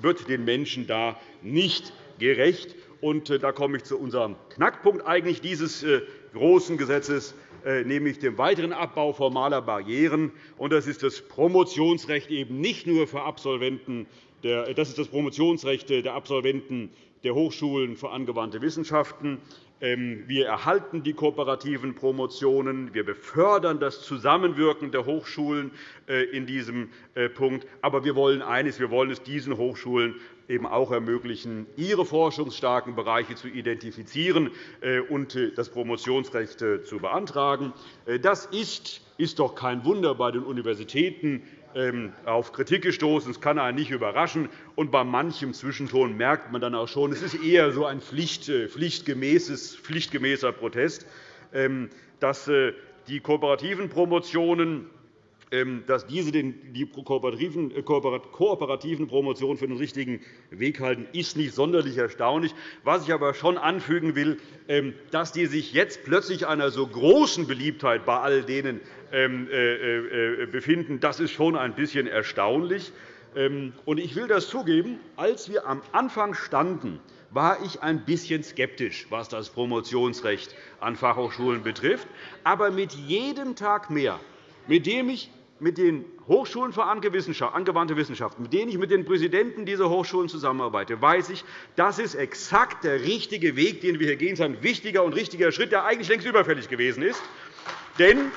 wird den Menschen da nicht gerecht. Und da komme ich zu unserem Knackpunkt eigentlich dieses großen Gesetzes, nämlich dem weiteren Abbau formaler Barrieren. Das ist das Promotionsrecht eben nicht nur für Absolventen das ist das Promotionsrecht der Absolventen der Hochschulen für angewandte Wissenschaften. Ähm, wir erhalten die kooperativen Promotionen. Wir befördern das Zusammenwirken der Hochschulen äh, in diesem äh, Punkt. Aber wir wollen eines. Wir wollen es diesen Hochschulen eben auch ermöglichen, ihre forschungsstarken Bereiche zu identifizieren äh, und das Promotionsrecht zu beantragen. Das ist, ist doch kein Wunder bei den Universitäten auf Kritik gestoßen. Das kann einen nicht überraschen. Und bei manchem Zwischenton merkt man dann auch schon, es ist eher so ein äh, pflichtgemäßer Protest, ähm, dass äh, die kooperativen Promotionen ähm, dass diese die kooperativen Promotionen für den richtigen Weg halten, ist nicht sonderlich erstaunlich. Was ich aber schon anfügen will, dass die sich jetzt plötzlich einer so großen Beliebtheit bei all denen ähm, äh, äh, befinden, das ist schon ein bisschen erstaunlich. Ähm, ich will das zugeben, als wir am Anfang standen, war ich ein bisschen skeptisch, was das Promotionsrecht an Fachhochschulen betrifft. Aber mit jedem Tag mehr, mit dem ich mit den Hochschulen für angewandte Wissenschaften, mit denen ich mit den Präsidenten dieser Hochschulen zusammenarbeite, weiß ich, das ist exakt der richtige Weg, den wir hier gehen. Das ist ein wichtiger und richtiger Schritt, der eigentlich längst überfällig gewesen ist. Denn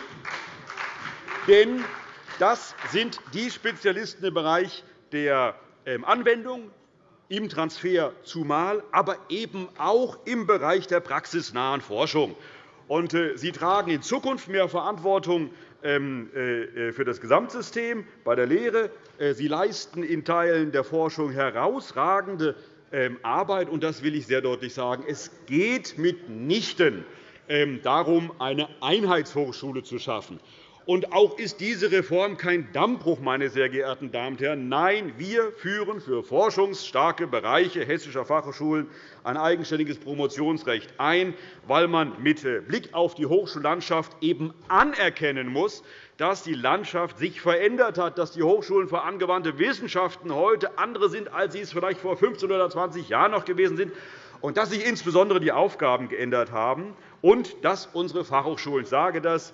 das sind die Spezialisten im Bereich der ähm, Anwendung, im Transfer zumal, aber eben auch im Bereich der praxisnahen Forschung. Äh, sie tragen in Zukunft mehr Verantwortung für das Gesamtsystem bei der Lehre. Äh, sie leisten in Teilen der Forschung herausragende ähm, Arbeit. Und das will ich sehr deutlich sagen. Es geht mitnichten darum, eine Einheitshochschule zu schaffen. Und auch ist diese Reform kein Dammbruch, meine sehr geehrten Damen und Herren. Nein, wir führen für forschungsstarke Bereiche hessischer Fachhochschulen ein eigenständiges Promotionsrecht ein, weil man mit Blick auf die Hochschullandschaft eben anerkennen muss, dass die Landschaft sich verändert hat, dass die Hochschulen für angewandte Wissenschaften heute andere sind, als sie es vielleicht vor 15 oder 20 Jahren noch gewesen sind, und dass sich insbesondere die Aufgaben geändert haben und dass unsere Fachhochschulen, ich sage das,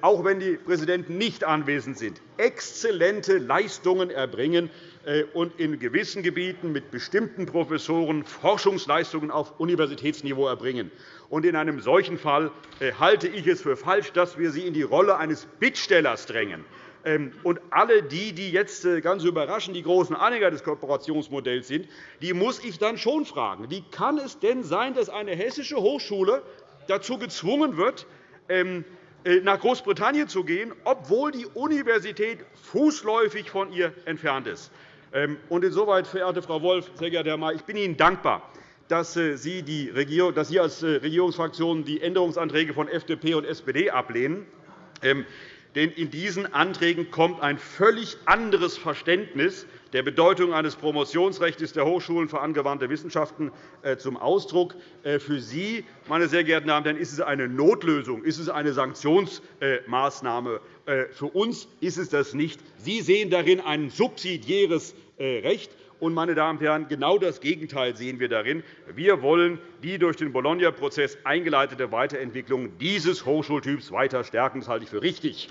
auch wenn die Präsidenten nicht anwesend sind, exzellente Leistungen erbringen äh, und in gewissen Gebieten mit bestimmten Professoren Forschungsleistungen auf Universitätsniveau erbringen. In einem solchen Fall äh, halte ich es für falsch, dass wir sie in die Rolle eines Bittstellers drängen. Ähm, und alle die, die jetzt äh, ganz überraschend die großen Anhänger des Kooperationsmodells sind, die muss ich dann schon fragen. Wie kann es denn sein, dass eine hessische Hochschule dazu gezwungen wird, ähm, äh, nach Großbritannien zu gehen, obwohl die Universität fußläufig von ihr entfernt ist. Ähm, insoweit, verehrte Frau Wolff, sehr geehrter Herr May, ich bin Ihnen dankbar, dass äh, Sie, die Regierung, dass Sie als äh, Regierungsfraktion die Änderungsanträge von FDP und SPD ablehnen. Denn in diesen Anträgen kommt ein völlig anderes Verständnis der Bedeutung eines Promotionsrechts der Hochschulen für angewandte Wissenschaften äh, zum Ausdruck. Äh, für Sie, meine sehr geehrten Damen und Herren, ist es eine Notlösung, ist es eine Sanktionsmaßnahme. Äh, für uns ist es das nicht. Sie sehen darin ein subsidiäres Recht. Und, meine Damen und Herren, genau das Gegenteil sehen wir darin. Wir wollen die durch den Bologna-Prozess eingeleitete Weiterentwicklung dieses Hochschultyps weiter stärken. Das halte ich für richtig.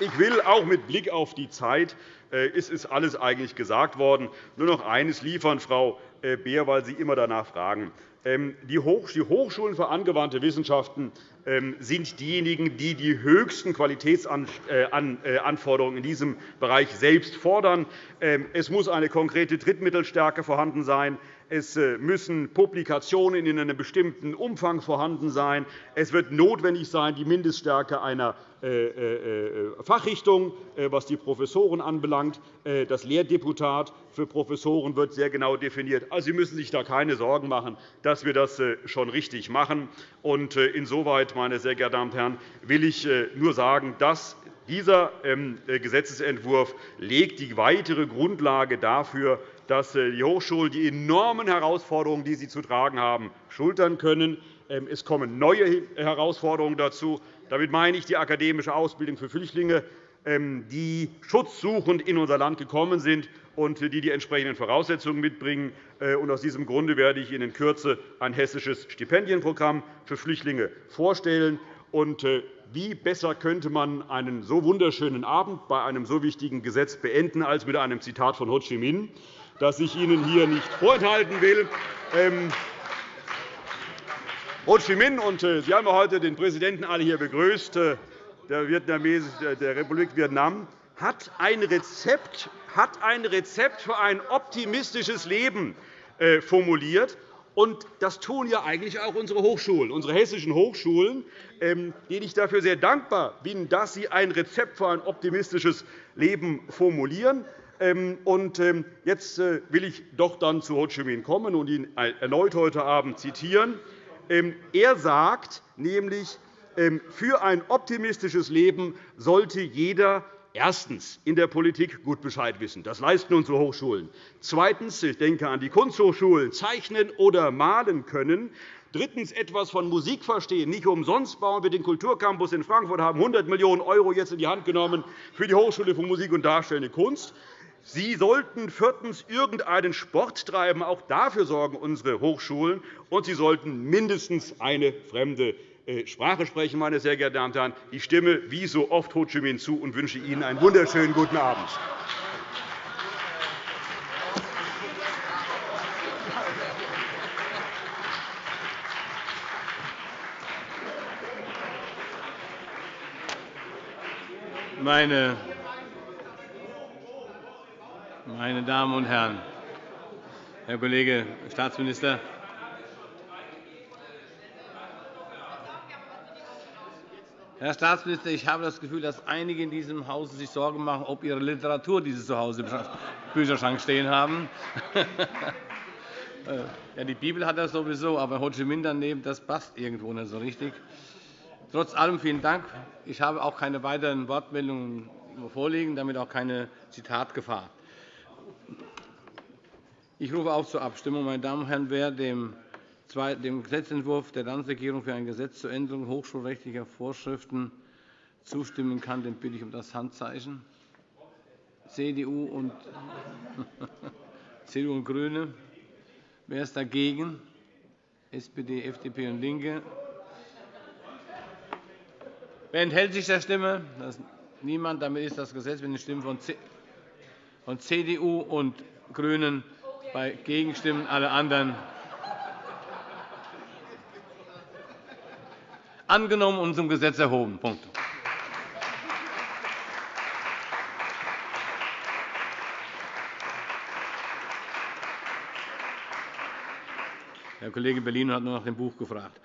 Ich will auch mit Blick auf die Zeit, äh, es ist alles eigentlich gesagt worden, nur noch eines liefern, Frau äh, Beer, weil Sie immer danach fragen. Ähm, die Hochschulen für angewandte Wissenschaften ähm, sind diejenigen, die die höchsten Qualitätsanforderungen äh, in diesem Bereich selbst fordern. Ähm, es muss eine konkrete Drittmittelstärke vorhanden sein. Es äh, müssen Publikationen in einem bestimmten Umfang vorhanden sein. Es wird notwendig sein, die Mindeststärke einer äh, äh, Fachrichtung, was die Professoren anbelangt. Das Lehrdeputat für Professoren wird sehr genau definiert. Also, Sie müssen sich da keine Sorgen machen, dass wir das schon richtig machen. Insoweit, meine sehr geehrten Damen und Herren, will ich nur sagen, dass dieser ähm, Gesetzentwurf legt die weitere Grundlage dafür, dass äh, die Hochschulen die enormen Herausforderungen, die sie zu tragen haben, schultern können. Ähm, es kommen neue Herausforderungen dazu. Damit meine ich die akademische Ausbildung für Flüchtlinge, ähm, die schutzsuchend in unser Land gekommen sind und die die entsprechenden Voraussetzungen mitbringen. Äh, aus diesem Grunde werde ich Ihnen in Kürze ein hessisches Stipendienprogramm für Flüchtlinge vorstellen. Äh, wie besser könnte man einen so wunderschönen Abend bei einem so wichtigen Gesetz beenden als mit einem Zitat von Ho Chi Minh, das ich Ihnen hier nicht vorenthalten will. Ähm, Ho Chi Minh, und äh, Sie haben heute den Präsidenten alle hier begrüßt, der, Republik Vietnam, hat ein Rezept, hat ein Rezept für ein optimistisches Leben äh, formuliert. Und das tun ja eigentlich auch unsere Hochschulen, unsere hessischen Hochschulen, ähm, denen ich dafür sehr dankbar bin, dass sie ein Rezept für ein optimistisches Leben formulieren. Ähm, und ähm, jetzt äh, will ich doch dann zu Ho Chi Minh kommen und ihn erneut heute Abend zitieren. Er sagt nämlich, für ein optimistisches Leben sollte jeder erstens in der Politik gut Bescheid wissen. Das leisten unsere Hochschulen. Zweitens, ich denke an die Kunsthochschulen, zeichnen oder malen können. Drittens etwas von Musik verstehen. Nicht umsonst bauen wir den Kulturcampus in Frankfurt, haben 100 Millionen € jetzt in die Hand genommen für die Hochschule für Musik und Darstellende Kunst. Sie sollten viertens irgendeinen Sport treiben. Auch dafür sorgen unsere Hochschulen. Und Sie sollten mindestens eine fremde äh, Sprache sprechen, meine sehr geehrten Damen und Herren. Ich stimme wie so oft Ho Chi Minh zu und wünsche Ihnen einen wunderschönen guten Abend. Meine, meine Damen und Herren, Herr Kollege Staatsminister, Herr Staatsminister, ich habe das Gefühl, dass einige in diesem Hause sich Sorgen machen, ob ihre Literatur, die sie zu Hause im Bücherschrank stehen haben. ja, die Bibel hat das sowieso, aber Ho Chi Minh daneben, das passt irgendwo nicht so richtig. Trotz allem vielen Dank. Ich habe auch keine weiteren Wortmeldungen vorliegen, damit auch keine Zitatgefahr. Ich rufe auf zur Abstimmung. Meine Damen und Herren, wer dem Gesetzentwurf der Landesregierung für ein Gesetz zur Änderung hochschulrechtlicher Vorschriften zustimmen kann, den bitte ich um das Handzeichen. CDU und, CDU und GRÜNE. Wer ist dagegen? SPD, FDP und LINKE. Wer enthält sich der Stimme? Niemand. Damit ist das Gesetz mit den Stimmen von CDU und GRÜNEN bei Gegenstimmen alle anderen angenommen und zum Gesetz erhoben. Punkt. Herr Kollege Bellino hat nur nach dem Buch gefragt.